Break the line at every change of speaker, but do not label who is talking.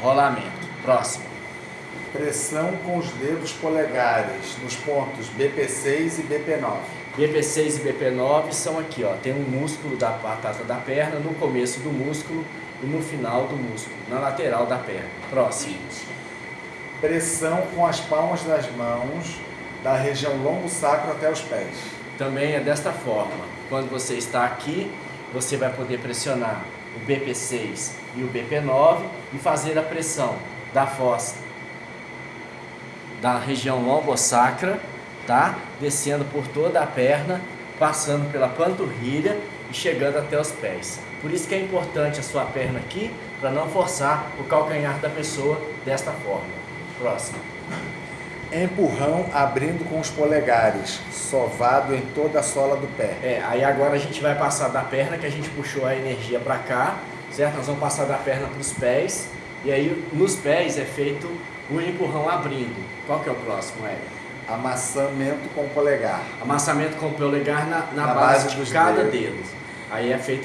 rolamento. Próximo.
Pressão com os dedos polegares nos pontos BP6 e BP9.
BP6 e BP9 são aqui, ó. Tem um músculo da batata da perna no começo do músculo e no final do músculo, na lateral da perna. Próximo.
Pressão com as palmas das mãos da região lombo-sacro até os pés.
Também é desta forma. Quando você está aqui, você vai poder pressionar o BP6 e o BP9 e fazer a pressão da fossa da região lombosacra, tá? Descendo por toda a perna, passando pela panturrilha e chegando até os pés. Por isso que é importante a sua perna aqui, para não forçar o calcanhar da pessoa desta forma. Próximo.
Empurrão abrindo com os polegares, sovado em toda a sola do pé.
É, aí agora a gente vai passar da perna, que a gente puxou a energia para cá, certo? Nós vamos passar da perna para os pés, e aí nos pés é feito o empurrão abrindo. Qual que é o próximo, Hélio?
Amassamento com o polegar.
Amassamento com o polegar na, na,
Na
base,
base
de
dos
cada dedo. Aí é feito